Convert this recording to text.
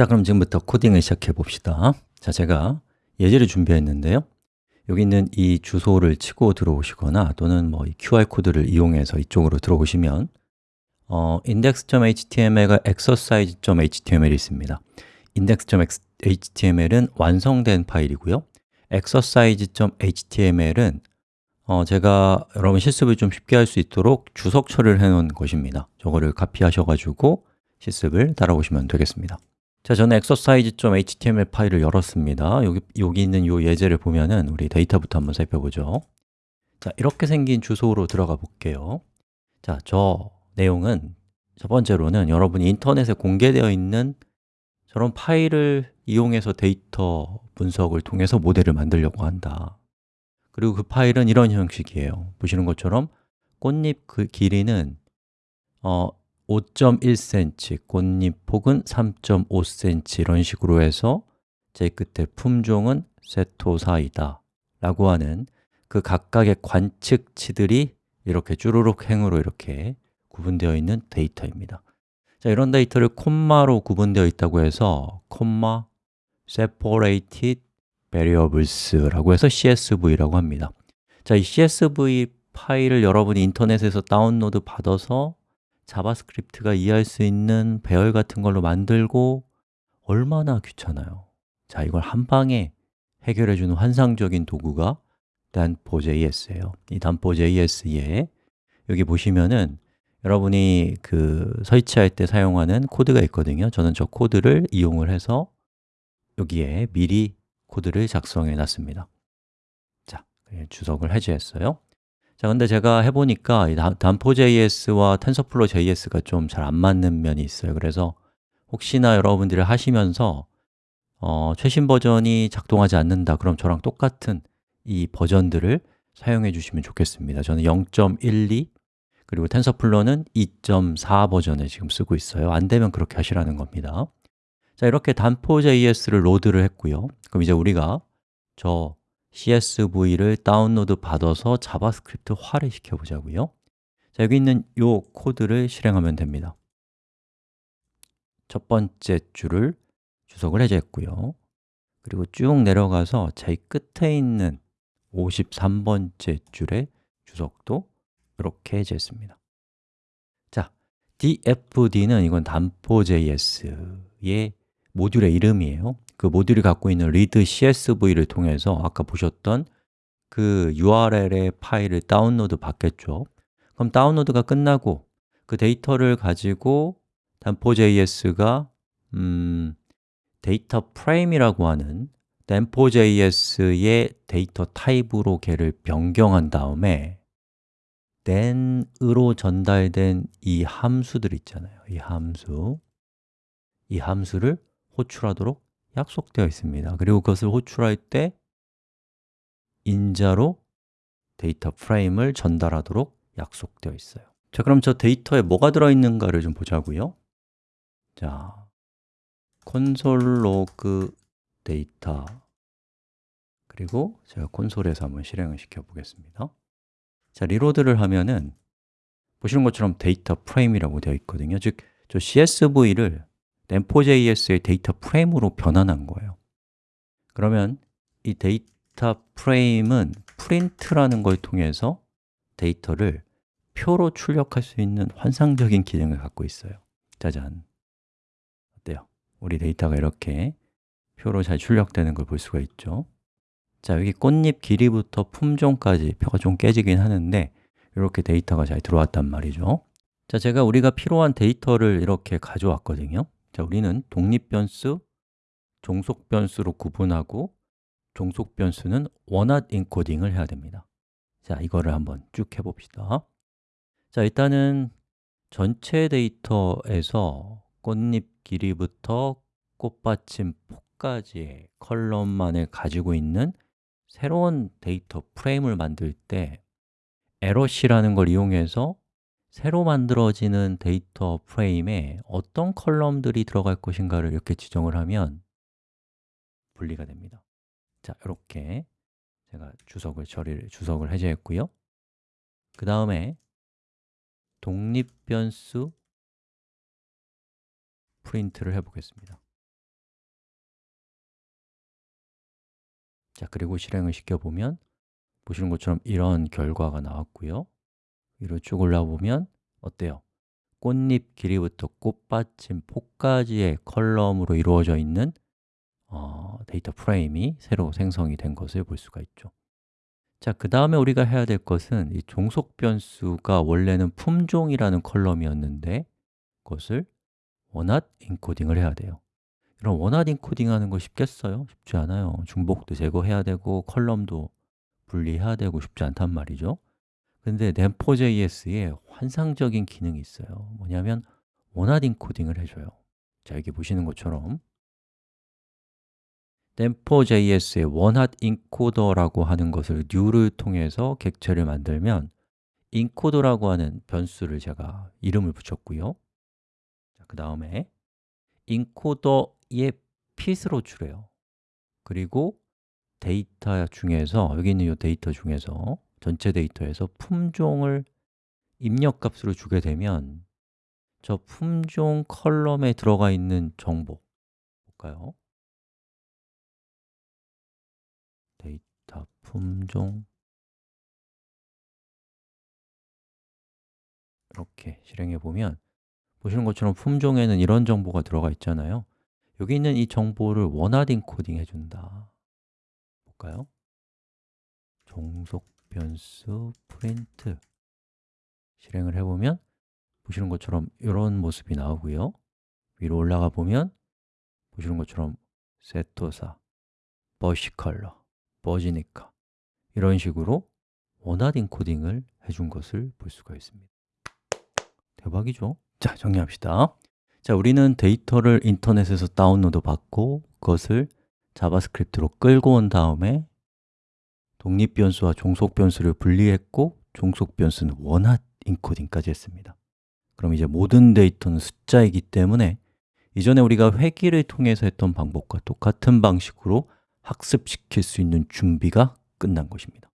자, 그럼 지금부터 코딩을 시작해 봅시다. 자, 제가 예제를 준비했는데요. 여기 있는 이 주소를 치고 들어오시거나 또는 뭐 QR코드를 이용해서 이쪽으로 들어오시면 어, index.html과 exercise.html이 있습니다. index.html은 완성된 파일이고요. exercise.html은 어, 제가 여러분 실습을 좀 쉽게 할 수 있도록 주석 처리를 해 놓은 것입니다. 저거를 카피하셔가지고 실습을 따라오시면 되겠습니다 자, 저는 exercise.html 파일을 열었습니다. 여기, 여기 있는 이 예제를 보면은 우리 데이터부터 한번 살펴보죠. 자, 이렇게 생긴 주소로 들어가 볼게요. 자, 저 내용은 첫 번째로는 여러분이 인터넷에 공개되어 있는 저런 파일을 이용해서 데이터 분석을 통해서 모델을 만들려고 한다. 그리고 그 파일은 이런 형식이에요. 보시는 것처럼 꽃잎 그 길이는 어, 5.1cm, 꽃잎 폭은 3.5cm 이런 식으로 해서 제 끝에 품종은 세토사이다 라고 하는 그 각각의 관측치들이 이렇게 쭈루룩 행으로 이렇게 구분되어 있는 데이터입니다. 자, 이런 데이터를 콤마로 구분되어 있다고 해서 콤마 separated variables라고 해서 CSV라고 합니다. 자, 이 CSV 파일을 여러분이 인터넷에서 다운로드 받아서 JavaScript가 이해할 수 있는 배열 같은 걸로 만들고 얼마나 귀찮아요. 자, 이걸 한 방에 해결해 주는 환상적인 도구가 DanfoJS예요. 이 DanfoJS에 여기 보시면은 여러분이 그 설치할 때 사용하는 코드가 있거든요. 저는 저 코드를 이용을 해서 여기에 미리 코드를 작성해 놨습니다. 자, 주석을 해제했어요 자, 근데 제가 해보니까 단포JS와 TensorFlowJS가 좀 잘 안 맞는 면이 있어요. 그래서 혹시나 여러분들이 하시면서 어, 최신 버전이 작동하지 않는다. 그럼 저랑 똑같은 이 버전들을 사용해 주시면 좋겠습니다. 저는 0.12 그리고 텐서플로는 2.4 버전을 지금 쓰고 있어요. 안 되면 그렇게 하시라는 겁니다. 자, 이렇게 DanfoJS를 load를 했고요. 그럼 이제 우리가 저 CSV를 다운로드 받아서 JavaScript화를 시켜보자고요. 자, 여기 있는 이 코드를 실행하면 됩니다. 첫 번째 줄을 주석을 해제했고요. 그리고 쭉 내려가서 제일 끝에 있는 53번째 줄의 주석도 이렇게 해제했습니다. 자, dfd는 이건 DanfoJS의 모듈의 이름이에요 그 모듈이 갖고 있는 read CSV를 통해서 아까 보셨던 그 URL의 파일을 다운로드 받겠죠. 그럼 다운로드가 끝나고 그 데이터를 가지고 DanfoJS가 음, 데이터 프레임이라고 하는 DanfoJS의 데이터 타입으로 걔를 변경한 다음에 then으로 전달된 이 함수들 있잖아요. 이 함수. 이 함수를 호출하도록 약속되어 있습니다. 그리고 그것을 호출할 때 인자로 데이터 프레임을 전달하도록 약속되어 있어요. 자, 그럼 저 데이터에 뭐가 들어있는가를 좀 보자고요. 자, console log data. 그리고 제가 콘솔에서 한번 실행을 시켜 보겠습니다. 자, reload를 하면은 보시는 것처럼 데이터 프레임이라고 되어 있거든요. 즉, 저 CSV를 DanfoJS의 데이터 프레임으로 변환한 거예요. 그러면 이 데이터 프레임은 프린트라는 걸 통해서 데이터를 표로 출력할 수 있는 환상적인 기능을 갖고 있어요. 짜잔. 어때요? 우리 데이터가 이렇게 표로 잘 출력되는 걸 볼 수가 있죠. 자, 여기 꽃잎 길이부터 품종까지 표가 좀 깨지긴 하는데 이렇게 데이터가 잘 들어왔단 말이죠. 자, 제가 우리가 필요한 데이터를 이렇게 가져왔거든요 자, 우리는 독립변수, 종속변수로 구분하고 종속변수는 원핫 인코딩을 해야 됩니다. 자, 이거를 한번 쭉 해봅시다. 자, 일단은 전체 데이터에서 꽃잎 길이부터 꽃받침 폭까지의 column만을 가지고 있는 새로운 데이터 프레임을 만들 때 loc라는 걸 이용해서 새로 만들어지는 데이터 프레임에 어떤 column들이 들어갈 것인가를 이렇게 지정을 하면 분리가 됩니다. 자, 이렇게 제가 주석을 처리를, 주석을 해제했고요. 그 다음에 독립 변수 프린트를 해보겠습니다. 자, 그리고 실행을 시켜보면 보시는 것처럼 이런 결과가 나왔고요. 위로 쭉 올라보면 어때요? 꽃잎 길이부터 꽃받침, 폭까지의 column으로 이루어져 있는 어, 데이터 프레임이 새로 생성이 된 것을 볼 수가 있죠 자, 그 다음에 우리가 해야 될 것은 이 종속 변수가 원래는 품종이라는 column이었는데 그것을 one-hot encoding을 해야 돼요 그럼 one-hot encoding 하는 거 쉽겠어요? 쉽지 않아요 중복도 제거해야 되고 column도 분리해야 되고 쉽지 않단 말이죠 근데 Danfo.js에 환상적인 기능이 있어요. 뭐냐면 one-hot encoding을 해줘요. 자, 여기 보시는 것처럼. Danfo.js의 OneHotEncoder라고 하는 것을 new를 통해서 객체를 만들면 encoder라고 하는 변수를 제가 이름을 붙였고요. 그 다음에 encoder의 fit으로 줄여요. 그리고 데이터 중에서 여기 있는 이 데이터 중에서 전체 데이터에서 품종을 입력값으로 주게 되면 저 품종 column에 들어가 있는 정보 볼까요? 데이터 품종 이렇게 실행해 보면 보시는 것처럼 품종에는 이런 정보가 들어가 있잖아요 여기 있는 이 정보를 one-hot encoding 해준다 볼까요? 종속 변수 프린트 실행을 해보면 보시는 것처럼 이런 모습이 나오고요. 위로 올라가 보면 보시는 것처럼 setosa, versicolor, virginica 이런 식으로 one-hot encoding을 해준 것을 볼 수가 있습니다. 대박이죠? 자, 정리합시다. 자, 우리는 데이터를 인터넷에서 다운로드 받고 그것을 JavaScript로 끌고 온 다음에 독립 변수와 종속 변수를 분리했고 종속 변수는 one-hot encoding까지 했습니다. 그럼 이제 모든 데이터는 숫자이기 때문에 이전에 우리가 회귀를 통해서 했던 방법과 똑같은 방식으로 학습시킬 수 있는 준비가 끝난 것입니다